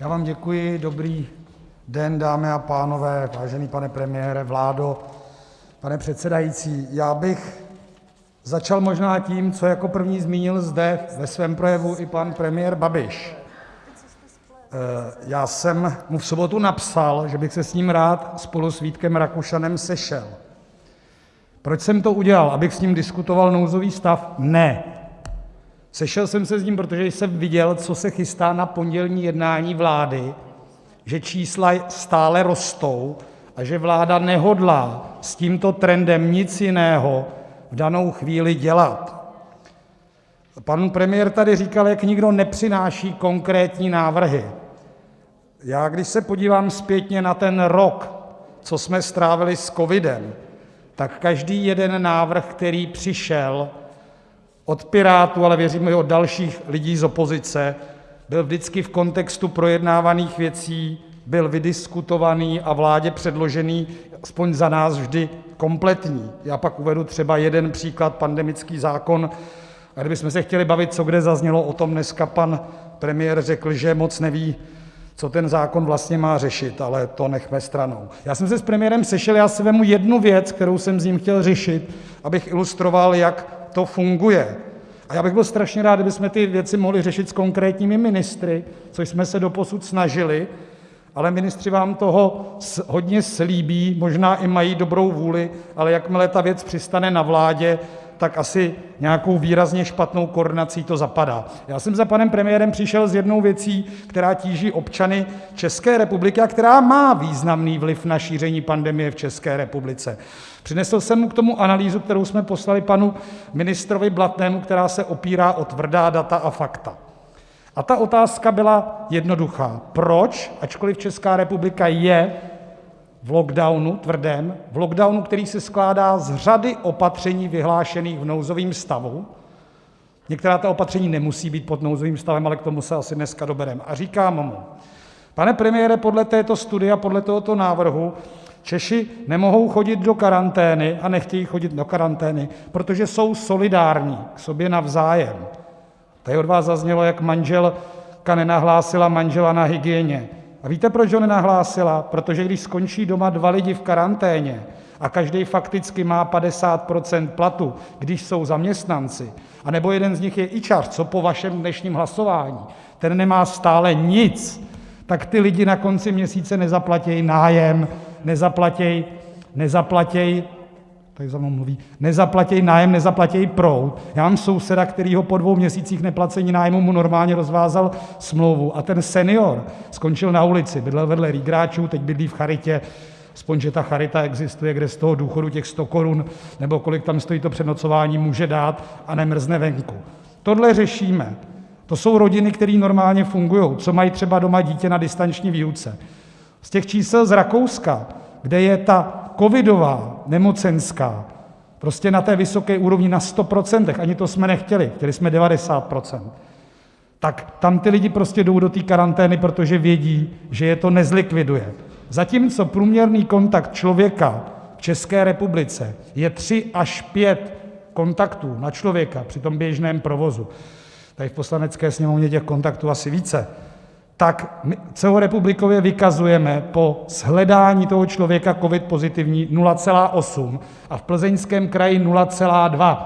Já vám děkuji, dobrý den, dámy a pánové, vážený pane premiére, vládo, pane předsedající, já bych začal možná tím, co jako první zmínil zde ve svém projevu i pan premiér Babiš. Já jsem mu v sobotu napsal, že bych se s ním rád spolu s Vítkem Rakušanem sešel. Proč jsem to udělal, abych s ním diskutoval nouzový stav? Ne, sešel jsem se s ním, protože jsem viděl, co se chystá na pondělní jednání vlády, že čísla stále rostou a že vláda nehodlá s tímto trendem nic jiného v danou chvíli dělat. Pan premiér tady říkal, jak nikdo nepřináší konkrétní návrhy. Já když se podívám zpětně na ten rok, co jsme strávili s covidem, tak každý jeden návrh, který přišel od Pirátů, ale věřím, i od dalších lidí z opozice, byl vždycky v kontextu projednávaných věcí, byl vydiskutovaný a vládě předložený aspoň za nás vždy kompletní. Já pak uvedu třeba jeden příklad, pandemický zákon, a kdybychom se chtěli bavit, co kde zaznělo, o tom dneska pan premiér řekl, že moc neví, co ten zákon vlastně má řešit, ale to nechme stranou. Já jsem se s premiérem sešel, já si vezmu jednu věc, kterou jsem s ním chtěl řešit, abych ilustroval, jak to funguje. A já bych byl strašně rád, kdybychom ty věci mohli řešit s konkrétními ministry, což jsme se doposud snažili, ale ministři vám toho hodně slíbí, možná i mají dobrou vůli, ale jakmile ta věc přistane na vládě, tak asi nějakou výrazně špatnou koordinací to zapadá. Já jsem za panem premiérem přišel s jednou věcí, která tíží občany České republiky a která má významný vliv na šíření pandemie v České republice. Přinesl jsem mu k tomu analýzu, kterou jsme poslali panu ministrovi Blatnému, která se opírá o tvrdá data a fakta. A ta otázka byla jednoduchá: proč, ačkoliv Česká republika je v lockdownu tvrdém, v lockdownu, který se skládá z řady opatření vyhlášených v nouzovém stavu, některá ta opatření nemusí být pod nouzovým stavem, ale k tomu se asi dneska dobereme, a říkám mu: Pane premiére, podle této studie a podle tohoto návrhu Češi nemohou chodit do karantény a nechtějí chodit do karantény, protože jsou solidární k sobě navzájem. Tady od vás zaznělo, jak manželka nenahlásila manžela na hygieně. A víte, proč ho nenahlásila? Protože když skončí doma dva lidi v karanténě a každý fakticky má 50 % platu, když jsou zaměstnanci, anebo jeden z nich je ičař, co po vašem dnešním hlasování, ten nemá stále nic, tak ty lidi na konci měsíce nezaplatí nájem, nezaplatí, nezaplatí, tady za mnou mluví, nezaplatí nájem, nezaplatí proud. Já mám souseda, kterýho po dvou měsících neplacení nájmu mu normálně rozvázal smlouvu a ten senior skončil na ulici, bydlel vedle rýgráčů, teď bydlí v charitě, aspoň že ta charita existuje, kde z toho důchodu těch 100 korun nebo kolik tam stojí to přenocování, může dát a nemrzne venku. Tohle řešíme. To jsou rodiny, které normálně fungují, co mají třeba doma dítě na distanční výuce. Z těch čísel z Rakouska, kde je ta covidová nemocenská prostě na té vysoké úrovni na 100 %, ani to jsme nechtěli, chtěli jsme 90 %, tak tam ty lidi prostě jdou do té karantény, protože vědí, že je to nezlikviduje. Zatímco průměrný kontakt člověka v České republice je tři až pět kontaktů na člověka při tom běžném provozu, tady v Poslanecké sněmovně těch kontaktů asi více, tak celorepublikově vykazujeme po shledání toho člověka covid pozitivní 0,8 a v Plzeňském kraji 0,2.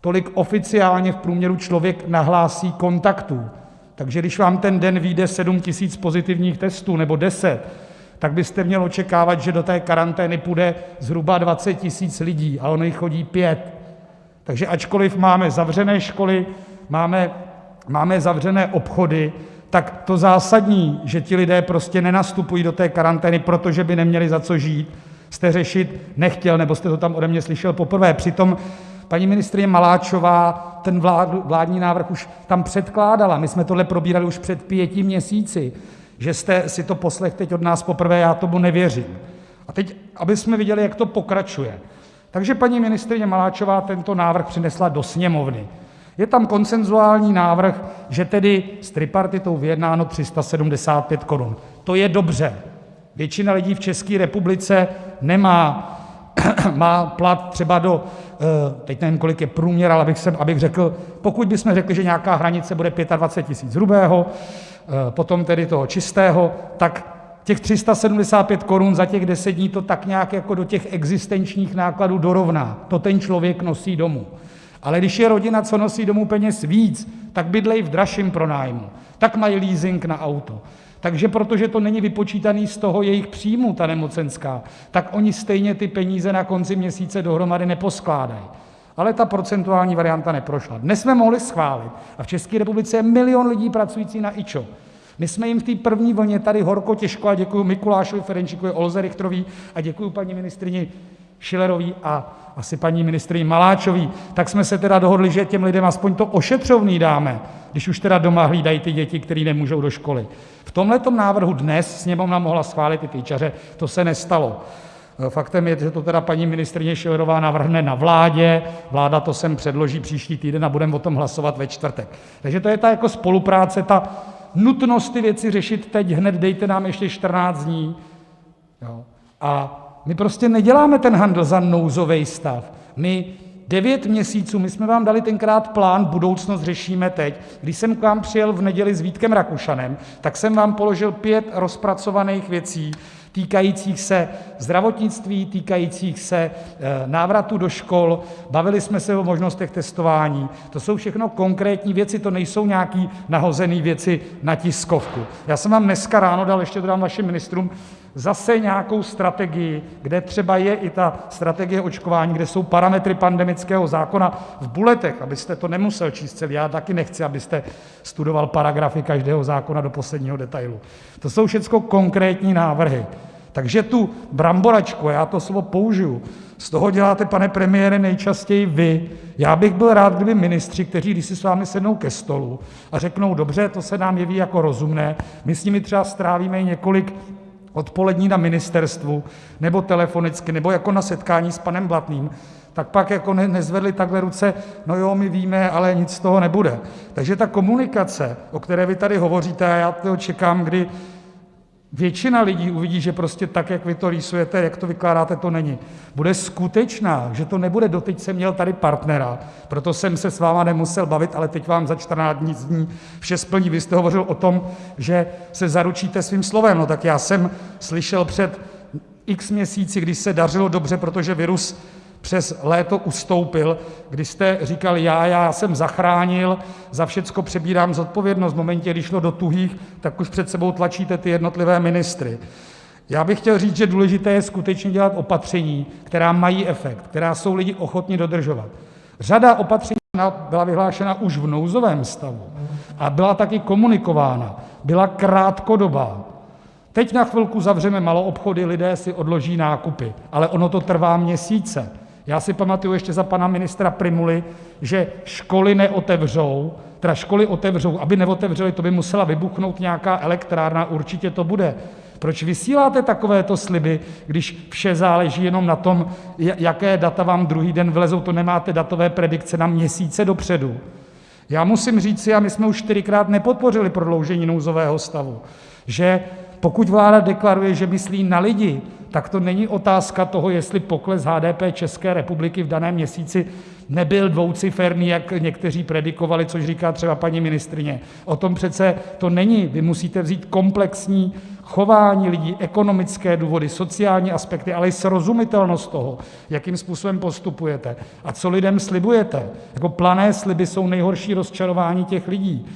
Tolik oficiálně v průměru člověk nahlásí kontaktů. Takže když vám ten den vyjde 7 000 pozitivních testů nebo 10, tak byste měl očekávat, že do té karantény půjde zhruba 20 000 lidí, a ono jich chodí pět. Takže ačkoliv máme zavřené školy, máme, máme zavřené obchody, tak to zásadní, že ti lidé prostě nenastupují do té karantény, protože by neměli za co žít, jste řešit nechtěl, nebo jste to tam ode mě slyšel poprvé. Přitom paní ministryně Maláčová ten vládní návrh už tam předkládala. My jsme tohle probírali už před pěti měsíci. Že jste si to poslechl teď od nás poprvé, já tomu nevěřím. A teď, abychom viděli, jak to pokračuje. Takže paní ministryně Maláčová tento návrh přinesla do Sněmovny. Je tam konsenzuální návrh, že tedy s tripartitou vyjednáno 375 korun. To je dobře. Většina lidí v České republice nemá má plat třeba do, teď nevím, kolik je průměr, ale abych řekl, pokud bychom řekli, že nějaká hranice bude 25 tisíc hrubého, potom tedy toho čistého, tak těch 375 korun za těch 10 dní to tak nějak jako do těch existenčních nákladů dorovná, to ten člověk nosí domů, ale když je rodina, co nosí domů peněz víc, tak bydlejí v dražším pronájmu, tak mají leasing na auto, takže protože to není vypočítané z toho jejich příjmu, ta nemocenská, tak oni stejně ty peníze na konci měsíce dohromady neposkládají, ale ta procentuální varianta neprošla. Dnes jsme mohli schválit, a v České republice je milion lidí pracujících na IČO, my jsme jim v té první vlně tady horko těžko, a děkuji Mikulášovi Ferjenčíkovi, Olze Richterové a děkuji paní ministryni Schillerové a asi paní ministryni Maláčové, tak jsme se tedy dohodli, že těm lidem aspoň to ošetřovné dáme, když už tedy doma hlídají ty děti, které nemůžou do školy. V tomhletom návrhu dnes Sněmovna mohla schválit i ty ičaře, to se nestalo. Faktem je, že to teda paní ministryně Schillerová navrhne na vládě, vláda to sem předloží příští týden a budeme o tom hlasovat ve čtvrtek. Takže to je ta jako spolupráce, ta nutnost ty věci řešit teď hned, dejte nám ještě 14 dní, a my prostě neděláme ten handl za nouzový stav, my devět měsíců, my jsme vám dali tenkrát plán Budoucnost řešíme teď, když jsem k vám přijel v neděli s Vítkem Rakušanem, tak jsem vám položil pět rozpracovaných věcí týkajících se zdravotnictví, týkajících se návratu do škol, bavili jsme se o možnostech testování, to jsou všechno konkrétní věci, to nejsou nějaké nahozené věci na tiskovku. Já jsem vám dneska ráno dal, ještě to dám vašim ministrům, zase nějakou strategii, kde třeba je i ta strategie očkování, kde jsou parametry pandemického zákona v bulletech, abyste to nemusel číst celý, já taky nechci, abyste studoval paragrafy každého zákona do posledního detailu. To jsou všecko konkrétní návrhy. Takže tu bramboračku, a já to slovo použiju, z toho děláte, pane premiére, nejčastěji vy. Já bych byl rád, kdyby ministři, kteří když si s vámi sednou ke stolu a řeknou: Dobře, to se nám jeví jako rozumné, my s nimi třeba strávíme i několik odpolední na ministerstvu nebo telefonicky nebo jako na setkání s panem Blatným, tak pak jako nezvedli takhle ruce: No jo, my víme, ale nic z toho nebude. Takže ta komunikace, o které vy tady hovoříte, a já to čekám, kdy většina lidí uvidí, že prostě tak, jak vy to rýsujete, jak to vykládáte, to není, bude skutečná, že to nebude doteď jsem měl tady partnera, proto jsem se s vámi nemusel bavit, ale teď vám za 14 dní vše splní. Vy jste hovořil o tom, že se zaručíte svým slovem. No tak já jsem slyšel před x měsíci, když se dařilo dobře, protože virus přes léto ustoupil, kdy jste říkal: Já já jsem zachránil, za všecko přebírám zodpovědnost. V momentě, kdy šlo do tuhých, tak už před sebou tlačíte ty jednotlivé ministry. Já bych chtěl říct, že důležité je skutečně dělat opatření, která mají efekt, která jsou lidi ochotni dodržovat. Řada opatření byla vyhlášena už v nouzovém stavu a byla taky komunikována, byla krátkodobá. Teď na chvilku zavřeme maloobchody, lidé si odloží nákupy, ale ono to trvá měsíce. Já si pamatuju ještě za pana ministra Prymuly, že školy neotevřou, teda školy otevřou, aby neotevřely, to by musela vybuchnout nějaká elektrárna, určitě to bude. Proč vysíláte takovéto sliby, když vše záleží jenom na tom, jaké data vám druhý den vylezou, to nemáte datové predikce na měsíce dopředu. Já musím říci, a my jsme už čtyřikrát nepodpořili prodloužení nouzového stavu, že pokud vláda deklaruje, že myslí na lidi, tak to není otázka toho, jestli pokles HDP České republiky v daném měsíci nebyl dvouciferný, jak někteří predikovali, což říká třeba paní ministryně. O tom přece to není. Vy musíte vzít komplexní chování lidí, ekonomické důvody, sociální aspekty, ale i srozumitelnost toho, jakým způsobem postupujete a co lidem slibujete. Jako plané sliby jsou nejhorší rozčarování těch lidí.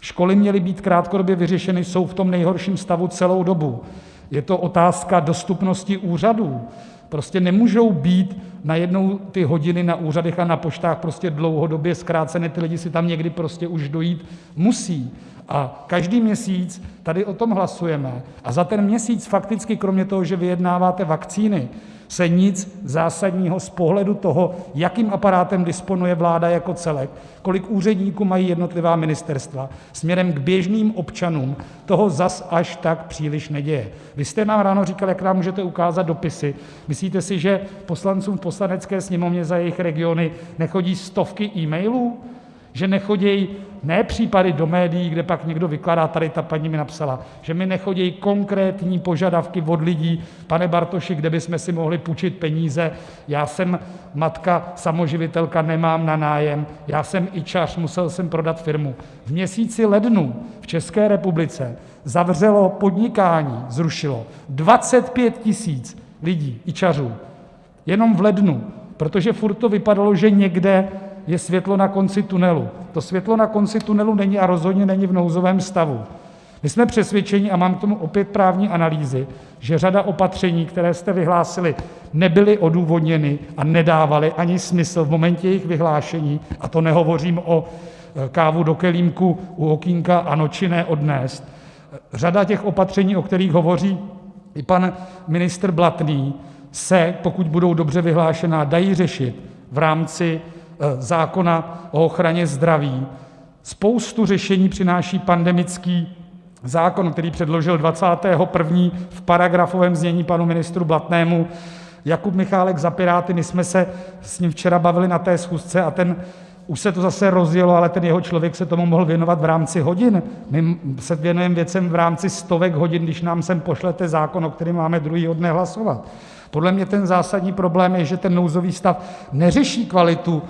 Školy měly být krátkodobě vyřešeny, jsou v tom nejhorším stavu celou dobu. Je to otázka dostupnosti úřadů. Prostě nemůžou být najednou ty hodiny na úřadech a na poštách prostě dlouhodobě zkráceny, ty lidi si tam někdy prostě už dojít musí. A každý měsíc tady o tom hlasujeme a za ten měsíc fakticky kromě toho, že vyjednáváte vakcíny, se nic zásadního z pohledu toho, jakým aparátem disponuje vláda jako celek, kolik úředníků mají jednotlivá ministerstva, směrem k běžným občanům, toho zas až tak příliš neděje. Vy jste nám ráno říkal, jak nám můžete ukázat dopisy. Myslíte si, že poslancům v Poslanecké sněmovně za jejich regiony nechodí stovky e-mailů, že nechodí ne případy do médií, kde pak někdo vykládá: Tady ta paní mi napsala, že mi nechodí konkrétní požadavky od lidí: Pane Bartoši, kde bychom si mohli půjčit peníze, já jsem matka samoživitelka, nemám na nájem, já jsem ičař, musel jsem prodat firmu. V měsíci lednu v České republice zavřelo podnikání, zrušilo 25 tisíc lidí, ičařů, jenom v lednu, protože furt to vypadalo, že někde je světlo na konci tunelu. To světlo na konci tunelu není a rozhodně není v nouzovém stavu. My jsme přesvědčeni, a mám k tomu opět právní analýzy, že řada opatření, která jste vyhlásili, nebyla odůvodněna a nedávala ani smysl v momentě jejich vyhlášení, a to nehovořím o kávu do kelímku u okýnka a noči ne odnést. Řada těch opatření, o kterých hovoří i pan ministr Blatný, se, pokud budou dobře vyhlášená, dají řešit v rámci zákona o ochraně zdraví. Spoustu řešení přináší pandemický zákon, který předložil 21. v paragrafovém znění panu ministru Blatnému Jakub Michálek za Piráty. My jsme se s ním včera bavili na té schůzce a ten už se to zase rozjelo, ale ten jeho člověk se tomu mohl věnovat v rámci hodin. My se věnujeme věcem v rámci stovek hodin, když nám sem pošlete zákon, o kterém máme druhého dne hlasovat. Podle mě ten zásadní problém je, že ten nouzový stav neřeší kvalitu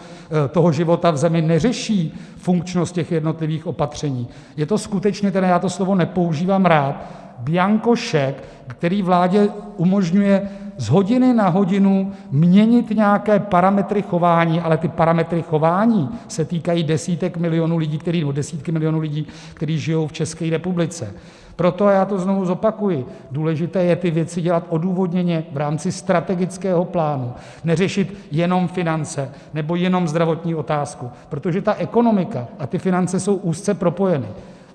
toho života v zemi, neřeší funkčnost těch jednotlivých opatření. Je to skutečně, teda já to slovo nepoužívám rád, bianko šek, který vládě umožňuje z hodiny na hodinu měnit nějaké parametry chování, ale ty parametry chování se týkají desítek milionů lidí, nebo desítky milionů lidí, kteří žijou v České republice. Proto, a já to znovu zopakuji, důležité je ty věci dělat odůvodněně v rámci strategického plánu, neřešit jenom finance nebo jenom zdravotní otázku, protože ta ekonomika a ty finance jsou úzce propojeny.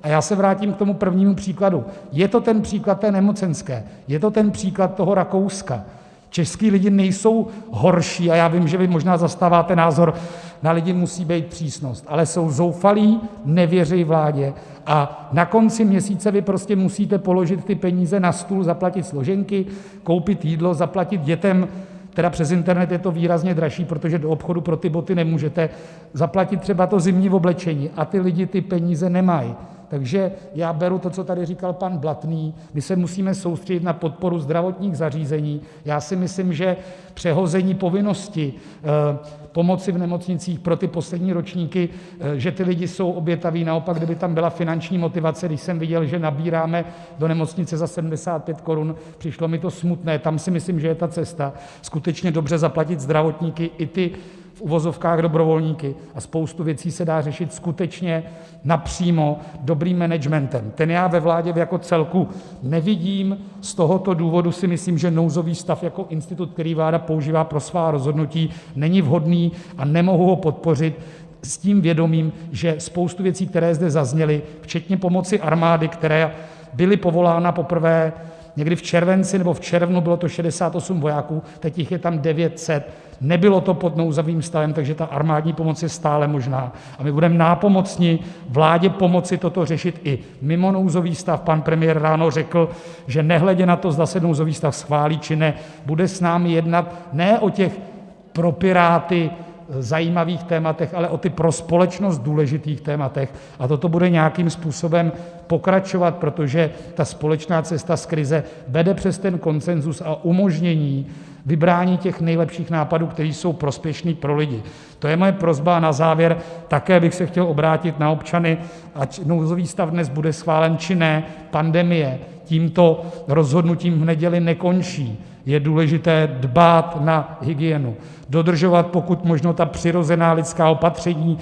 A já se vrátím k tomu prvnímu příkladu. Je to ten příklad té nemocenské, je to ten příklad toho Rakouska. Český lidi nejsou horší, a já vím, že vy možná zastáváte názor, na lidi musí být přísnost, ale jsou zoufalí, nevěří vládě a na konci měsíce vy prostě musíte položit ty peníze na stůl, zaplatit složenky, koupit jídlo, zaplatit dětem teda přes internet je to výrazně dražší, protože do obchodu pro ty boty nemůžete, zaplatit třeba to zimní oblečení a ty lidi ty peníze nemají. Takže já beru to, co tady říkal pan Blatný, my se musíme soustředit na podporu zdravotních zařízení. Já si myslím, že přehození povinnosti pomoci v nemocnicích pro ty poslední ročníky, že ty lidi jsou obětaví, naopak, kdyby tam byla finanční motivace, když jsem viděl, že nabíráme do nemocnice za 75 korun, přišlo mi to smutné, tam si myslím, že je ta cesta, skutečně dobře zaplatit zdravotníky i ty v uvozovkách dobrovolníky a spoustu věcí se dá řešit skutečně napřímo dobrým managementem. Ten já ve vládě jako celku nevidím, z tohoto důvodu si myslím, že nouzový stav jako institut, který vláda používá pro svá rozhodnutí, není vhodný a nemohu ho podpořit s tím vědomím, že spoustu věcí, které zde zazněly, včetně pomoci armády, která byly povolána poprvé někdy v červenci nebo v červnu, bylo to 68 vojáků, teď jich je tam 900, nebylo to pod nouzovým stavem, takže ta armádní pomoc je stále možná a my budeme nápomocni vládě pomoci toto řešit i mimo nouzový stav. Pan premiér ráno řekl, že nehledě na to, zda se nouzový stav schválí, či ne, bude s námi jednat ne o těch pro Piráty zajímavých tématech, ale o ty pro společnost důležitých tématech a toto bude nějakým způsobem pokračovat, protože ta společná cesta z krize vede přes ten konsenzus a umožnění vybrání těch nejlepších nápadů, které jsou prospěšné pro lidi. To je moje prosba a na závěr také bych se chtěl obrátit na občany, ať nouzový stav dnes bude schválen, či ne, pandemie tímto rozhodnutím v neděli nekončí. Je důležité dbát na hygienu, dodržovat pokud možno ta přirozená lidská opatření,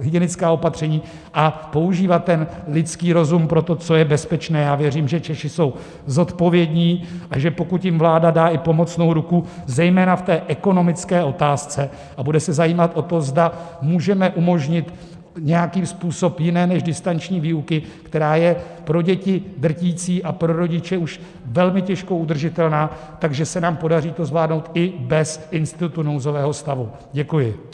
hygienická opatření a používat ten lidský rozum pro to, co je bezpečné. Já věřím, že Češi jsou zodpovědní a že pokud jim vláda dá i pomocnou ruku, zejména v té ekonomické otázce, a bude se zajímat o to, zda můžeme umožnit nějaký způsob jiné než distanční výuky, která je pro děti drtící a pro rodiče už velmi těžko udržitelná, takže se nám podaří to zvládnout i bez institutu nouzového stavu. Děkuji.